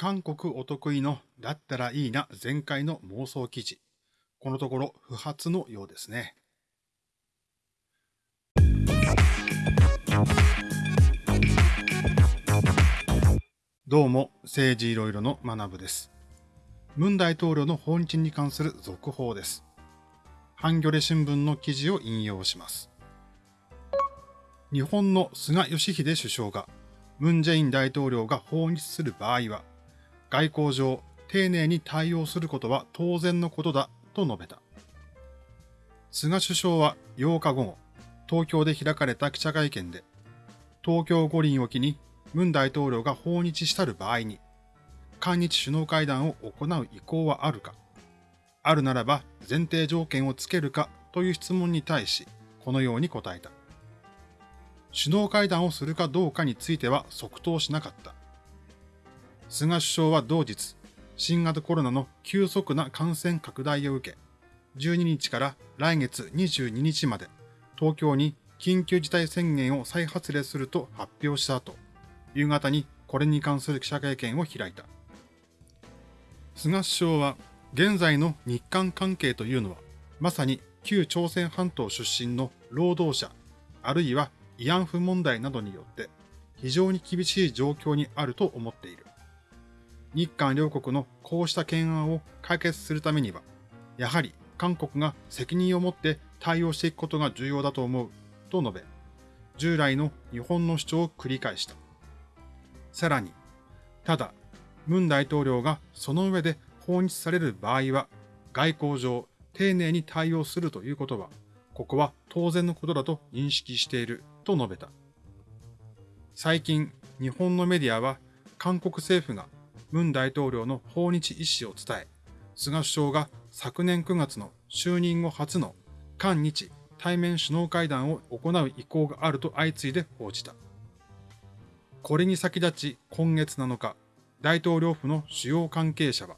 韓国お得意のだったらいいな前回の妄想記事。このところ不発のようですね。どうも、政治いろいろの学部です。文大統領の訪日に関する続報です。ハンギョレ新聞の記事を引用します。日本の菅義偉首相が、ムン・ジェイン大統領が訪日する場合は、外交上、丁寧に対応することは当然のことだと述べた。菅首相は8日午後、東京で開かれた記者会見で、東京五輪を機に文大統領が訪日したる場合に、韓日首脳会談を行う意向はあるか、あるならば前提条件をつけるかという質問に対し、このように答えた。首脳会談をするかどうかについては即答しなかった。菅首相は同日、新型コロナの急速な感染拡大を受け、12日から来月22日まで東京に緊急事態宣言を再発令すると発表した後、夕方にこれに関する記者会見を開いた。菅首相は、現在の日韓関係というのは、まさに旧朝鮮半島出身の労働者、あるいは慰安婦問題などによって非常に厳しい状況にあると思っている。日韓両国のこうした懸案を解決するためには、やはり韓国が責任を持って対応していくことが重要だと思う、と述べ、従来の日本の主張を繰り返した。さらに、ただ、文大統領がその上で訪日される場合は、外交上丁寧に対応するということは、ここは当然のことだと認識していると述べた。最近、日本のメディアは、韓国政府が文大統領の訪日意思を伝え、菅首相が昨年9月の就任後初の韓日対面首脳会談を行う意向があると相次いで報じた。これに先立ち今月7日、大統領府の主要関係者は、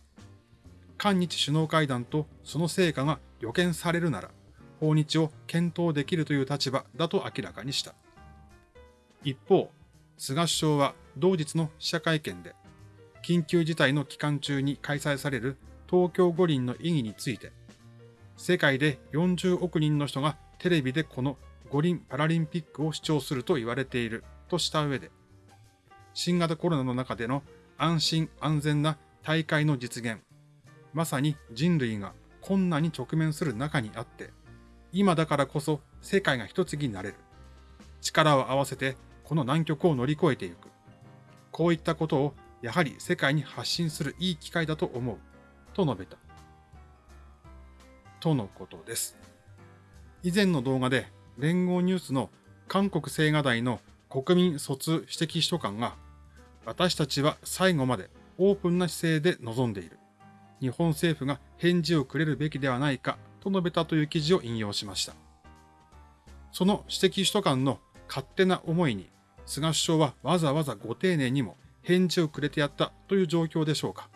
韓日首脳会談とその成果が予見されるなら、訪日を検討できるという立場だと明らかにした。一方、菅首相は同日の記者会見で、緊急事態の期間中に開催される東京五輪の意義について、世界で40億人の人がテレビでこの五輪パラリンピックを視聴すると言われているとした上で、新型コロナの中での安心安全な大会の実現、まさに人類が困難に直面する中にあって、今だからこそ世界が一つになれる。力を合わせてこの難局を乗り越えていく。こういったことをやはり世界に発信するいい機会だと思う、と述べた。とのことです。以前の動画で連合ニュースの韓国青瓦台の国民疎通指摘秘書官が、私たちは最後までオープンな姿勢で臨んでいる。日本政府が返事をくれるべきではないかと述べたという記事を引用しました。その指摘秘書官の勝手な思いに、菅首相はわざわざご丁寧にも返事をくれてやったという状況でしょうか。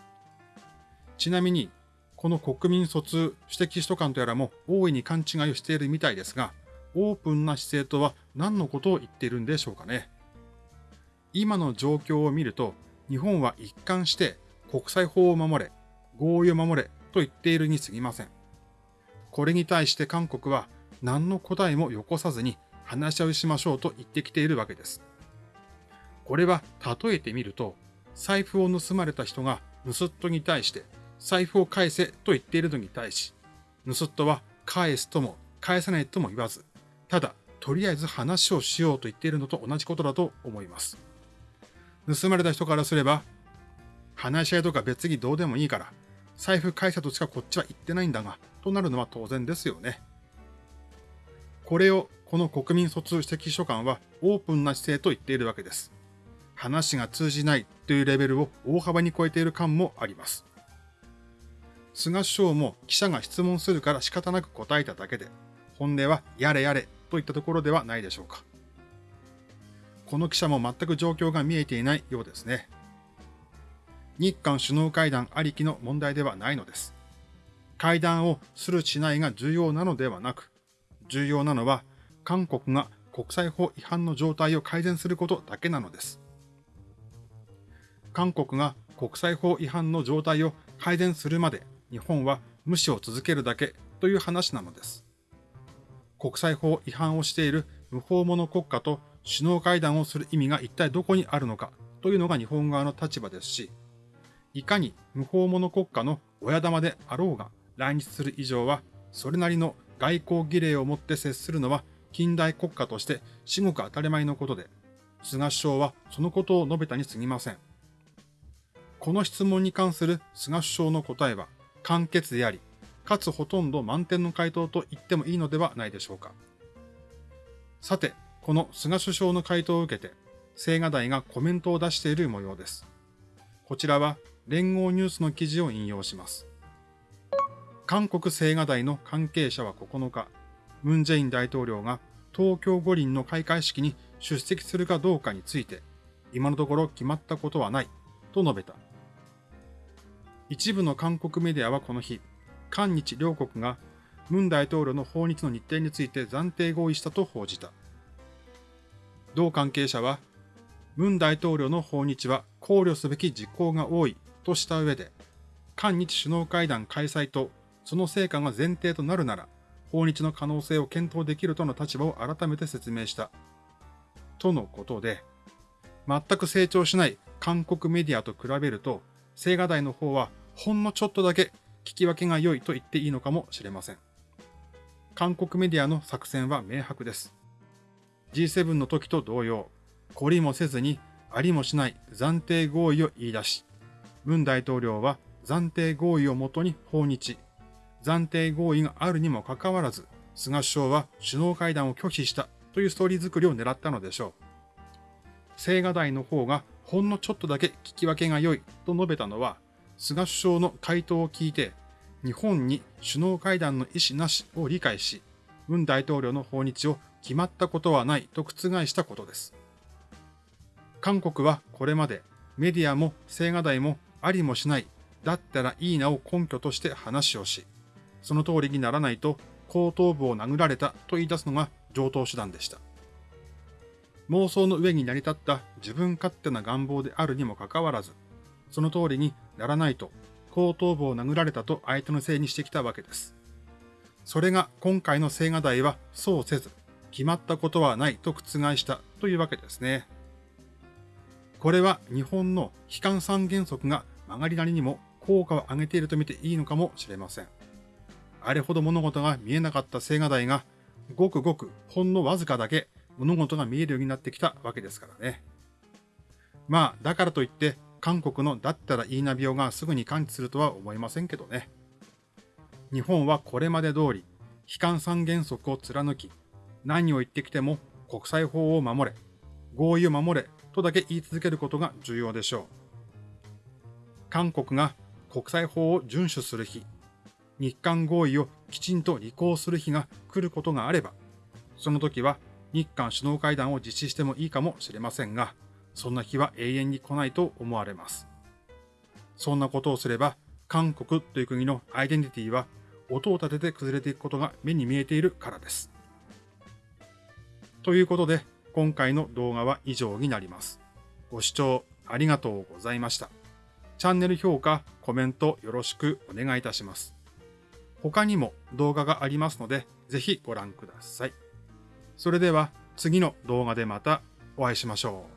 ちなみに、この国民疎通指摘秘書官とやらも大いに勘違いをしているみたいですが、オープンな姿勢とは何のことを言っているんでしょうかね。今の状況を見ると、日本は一貫して国際法を守れ、合意を守れと言っているに過ぎません。これに対して韓国は何の答えもよこさずに話し合いしましょうと言ってきているわけです。これは例えてみると、財布を盗まれた人が盗人に対して財布を返せと言っているのに対し、盗人は返すとも返さないとも言わず、ただとりあえず話をしようと言っているのと同じことだと思います。盗まれた人からすれば、話し合いとか別にどうでもいいから、財布返せとしかこっちは言ってないんだが、となるのは当然ですよね。これをこの国民疎通指摘書官はオープンな姿勢と言っているわけです。話が通じないというレベルを大幅に超えている感もあります。菅首相も記者が質問するから仕方なく答えただけで、本音はやれやれといったところではないでしょうか。この記者も全く状況が見えていないようですね。日韓首脳会談ありきの問題ではないのです。会談をするしないが重要なのではなく、重要なのは韓国が国際法違反の状態を改善することだけなのです。韓国が国際法違反の状態を改善するまで日本は無視を続けるだけという話なのです。国際法違反をしている無法者国家と首脳会談をする意味が一体どこにあるのかというのが日本側の立場ですし、いかに無法者国家の親玉であろうが来日する以上は、それなりの外交儀礼をもって接するのは近代国家として至極当たり前のことで、菅首相はそのことを述べたに過ぎません。この質問に関する菅首相の答えは簡潔であり、かつほとんど満点の回答と言ってもいいのではないでしょうか。さて、この菅首相の回答を受けて、青瓦台がコメントを出している模様です。こちらは連合ニュースの記事を引用します。韓国青瓦台の関係者は9日、ムン・ジェイン大統領が東京五輪の開会式に出席するかどうかについて、今のところ決まったことはないと述べた。一部の韓国メディアはこの日、韓日両国がムン大統領の訪日の日程について暫定合意したと報じた。同関係者は、ムン大統領の訪日は考慮すべき事項が多いとした上で、韓日首脳会談開催とその成果が前提となるなら、訪日の可能性を検討できるとの立場を改めて説明した。とのことで、全く成長しない韓国メディアと比べると、青瓦台の方はほんのちょっとだけ聞き分けが良いと言っていいのかもしれません。韓国メディアの作戦は明白です。G7 の時と同様、懲りもせずにありもしない暫定合意を言い出し、文大統領は暫定合意をもとに訪日、暫定合意があるにもかかわらず、菅首相は首脳会談を拒否したというストーリー作りを狙ったのでしょう。青瓦台の方がほんのちょっとだけ聞き分けが良いと述べたのは、菅首相の回答を聞いて、日本に首脳会談の意思なしを理解し、文大統領の訪日を決まったことはないと覆したことです。韓国はこれまでメディアも青瓦台もありもしない、だったらいいなを根拠として話をし、その通りにならないと後頭部を殴られたと言い出すのが上等手段でした。妄想の上に成り立った自分勝手な願望であるにもかかわらず、その通りにならないと後頭部を殴られたと相手のせいにしてきたわけです。それが今回の青瓦台はそうせず、決まったことはないと覆したというわけですね。これは日本の悲観三原則が曲がりなりにも効果を上げていると見ていいのかもしれません。あれほど物事が見えなかった青瓦台が、ごくごくほんのわずかだけ物事が見えるようになってきたわけですからね。まあ、だからといって、韓国のだったらいいな病がすぐに完治するとは思いませんけどね。日本はこれまで通り、悲観三原則を貫き、何を言ってきても国際法を守れ、合意を守れとだけ言い続けることが重要でしょう。韓国が国際法を遵守する日、日韓合意をきちんと履行する日が来ることがあれば、その時は日韓首脳会談を実施してもいいかもしれませんが、そんな日は永遠に来ないと思われます。そんなことをすれば、韓国という国のアイデンティティは音を立てて崩れていくことが目に見えているからです。ということで、今回の動画は以上になります。ご視聴ありがとうございました。チャンネル評価、コメントよろしくお願いいたします。他にも動画がありますので、ぜひご覧ください。それでは次の動画でまたお会いしましょう。